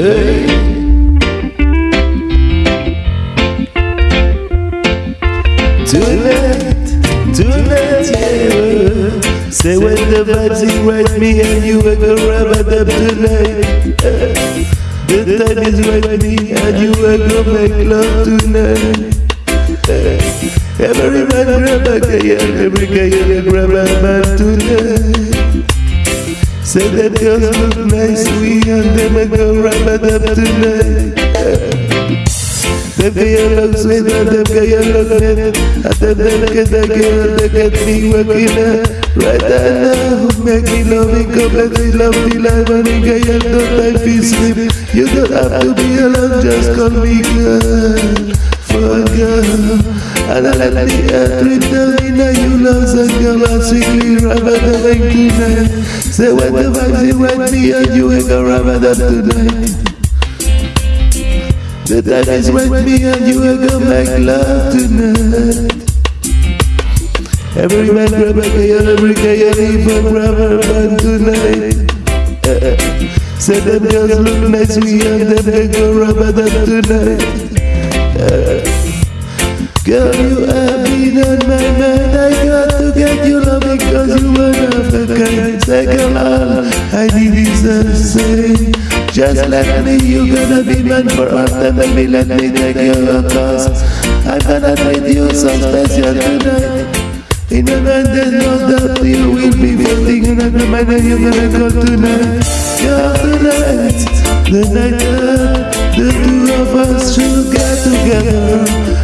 Hey. Tonight, tonight, yeah. Say when the vibes invite me and you are gonna rub it up tonight. The time is right me and you are gonna make love tonight. Every man grab a girl, eh? eh, eh. every girl grab a man tonight. Say that girls look nice, we and them are gonna rub it up tonight. Them girl look sweet and them girl look net And them them get the girl that get me working out Right now, make me let me love me like when a girl don't time feel sleep You don't have to be alone, just call me girl For girl And I let uh, down in you love and girl And sweetly rub it up tonight Say when the vibes you right me and you ain't gonna rub it tonight the time is with me and you are gonna make love tonight. Every man grab a girl, every girl even grab a man tonight. Uh, say them girls look nice, we and them they go rub it up tonight. Uh, girl, you have been on my mind. I got to get you love because you are not the kind. Girl, all I a say. Just let me, you gonna be man for all time Baby, let me take your cause I'm gonna treat you so special tonight In my mind there's no doubt you will be floating in my mind and you're gonna go tonight Yeah, tonight, the night the two of us should get together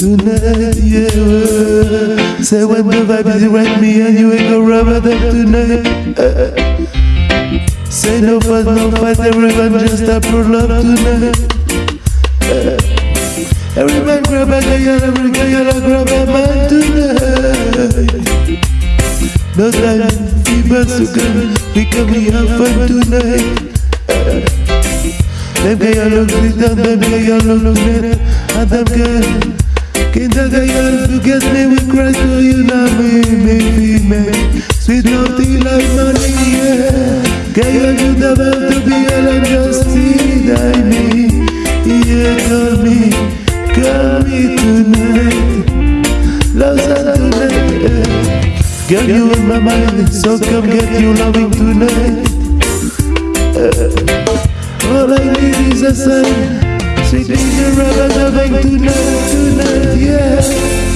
tonight, yeah. Say when the vibe is right, me and you ain't gonna rub it up tonight. Uh, say no fuss, no fight, everyone just up for love tonight. Every man grab a girl, every girl grab a man tonight. No time, fever sugar, we can be have fun tonight. Them girl look sweet and them girl look net, and them girl. The girl to get me with Christ, so you know me, me. Sweet naughty like money, yeah. Girl, you never to be alone, just deny me. Yeah, call me, call me tonight. Love's on tonight. Yeah. Girl, you in my mind, so come get you loving tonight. All I need is a sign. Sweet angel, rubber, loving tonight, tonight, yeah.